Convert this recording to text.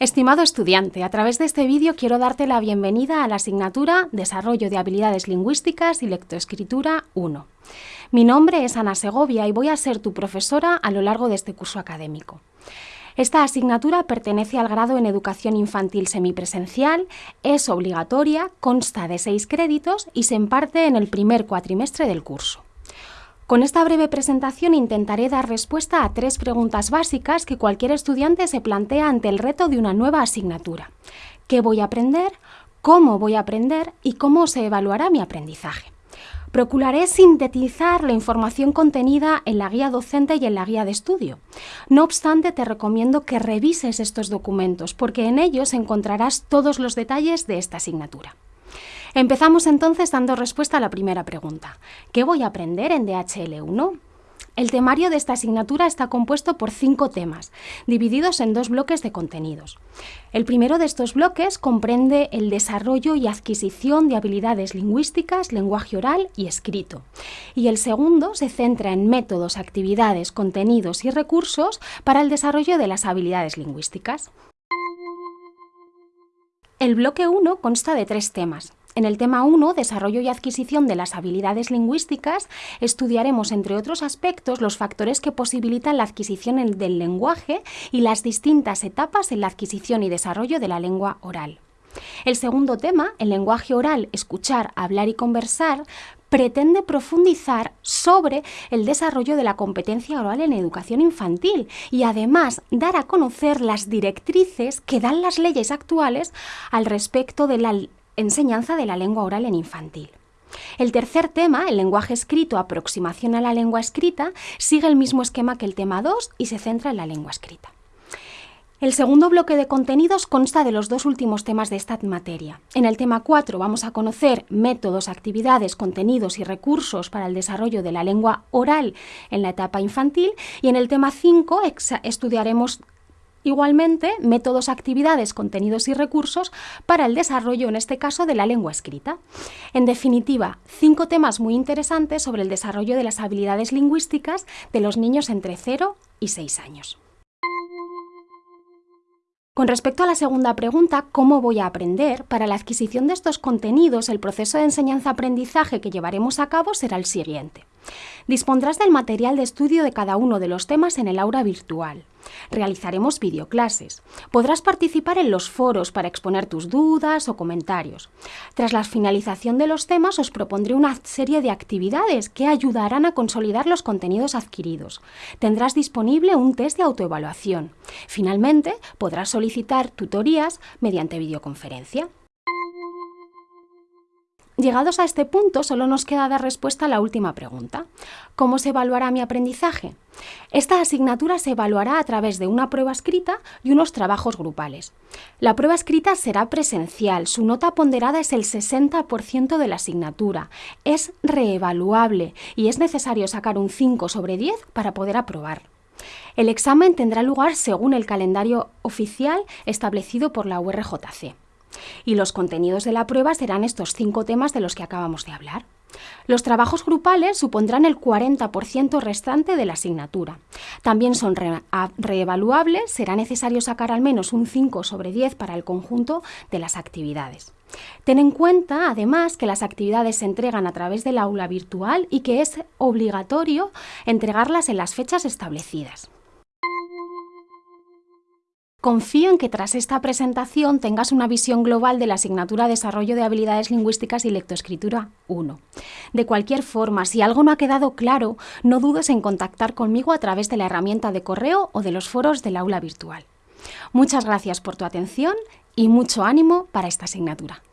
Estimado estudiante, a través de este vídeo quiero darte la bienvenida a la asignatura Desarrollo de habilidades lingüísticas y lectoescritura 1. Mi nombre es Ana Segovia y voy a ser tu profesora a lo largo de este curso académico. Esta asignatura pertenece al grado en Educación Infantil Semipresencial, es obligatoria, consta de seis créditos y se imparte en el primer cuatrimestre del curso. Con esta breve presentación intentaré dar respuesta a tres preguntas básicas que cualquier estudiante se plantea ante el reto de una nueva asignatura. ¿Qué voy a aprender? ¿Cómo voy a aprender? ¿Y cómo se evaluará mi aprendizaje? Procuraré sintetizar la información contenida en la guía docente y en la guía de estudio. No obstante, te recomiendo que revises estos documentos porque en ellos encontrarás todos los detalles de esta asignatura. Empezamos entonces dando respuesta a la primera pregunta. ¿Qué voy a aprender en DHL1? El temario de esta asignatura está compuesto por cinco temas, divididos en dos bloques de contenidos. El primero de estos bloques comprende el desarrollo y adquisición de habilidades lingüísticas, lenguaje oral y escrito. Y el segundo se centra en métodos, actividades, contenidos y recursos para el desarrollo de las habilidades lingüísticas. El bloque 1 consta de tres temas. En el tema 1, Desarrollo y adquisición de las habilidades lingüísticas, estudiaremos, entre otros aspectos, los factores que posibilitan la adquisición del lenguaje y las distintas etapas en la adquisición y desarrollo de la lengua oral. El segundo tema, el lenguaje oral, escuchar, hablar y conversar, pretende profundizar sobre el desarrollo de la competencia oral en educación infantil y además dar a conocer las directrices que dan las leyes actuales al respecto de la enseñanza de la lengua oral en infantil. El tercer tema, el lenguaje escrito, aproximación a la lengua escrita, sigue el mismo esquema que el tema 2 y se centra en la lengua escrita. El segundo bloque de contenidos consta de los dos últimos temas de esta materia. En el tema 4 vamos a conocer métodos, actividades, contenidos y recursos para el desarrollo de la lengua oral en la etapa infantil y en el tema 5 estudiaremos Igualmente, métodos, actividades, contenidos y recursos para el desarrollo, en este caso, de la lengua escrita. En definitiva, cinco temas muy interesantes sobre el desarrollo de las habilidades lingüísticas de los niños entre 0 y 6 años. Con respecto a la segunda pregunta, ¿cómo voy a aprender? Para la adquisición de estos contenidos, el proceso de enseñanza-aprendizaje que llevaremos a cabo será el siguiente. Dispondrás del material de estudio de cada uno de los temas en el aula virtual. Realizaremos videoclases. Podrás participar en los foros para exponer tus dudas o comentarios. Tras la finalización de los temas os propondré una serie de actividades que ayudarán a consolidar los contenidos adquiridos. Tendrás disponible un test de autoevaluación. Finalmente, podrás solicitar tutorías mediante videoconferencia. Llegados a este punto, solo nos queda dar respuesta a la última pregunta. ¿Cómo se evaluará mi aprendizaje? Esta asignatura se evaluará a través de una prueba escrita y unos trabajos grupales. La prueba escrita será presencial, su nota ponderada es el 60% de la asignatura, es reevaluable y es necesario sacar un 5 sobre 10 para poder aprobar. El examen tendrá lugar según el calendario oficial establecido por la URJC. Y los contenidos de la prueba serán estos cinco temas de los que acabamos de hablar. Los trabajos grupales supondrán el 40% restante de la asignatura. También son reevaluables, será necesario sacar al menos un 5 sobre 10 para el conjunto de las actividades. Ten en cuenta, además, que las actividades se entregan a través del aula virtual y que es obligatorio entregarlas en las fechas establecidas. Confío en que tras esta presentación tengas una visión global de la asignatura Desarrollo de Habilidades Lingüísticas y Lectoescritura 1. De cualquier forma, si algo no ha quedado claro, no dudes en contactar conmigo a través de la herramienta de correo o de los foros del aula virtual. Muchas gracias por tu atención y mucho ánimo para esta asignatura.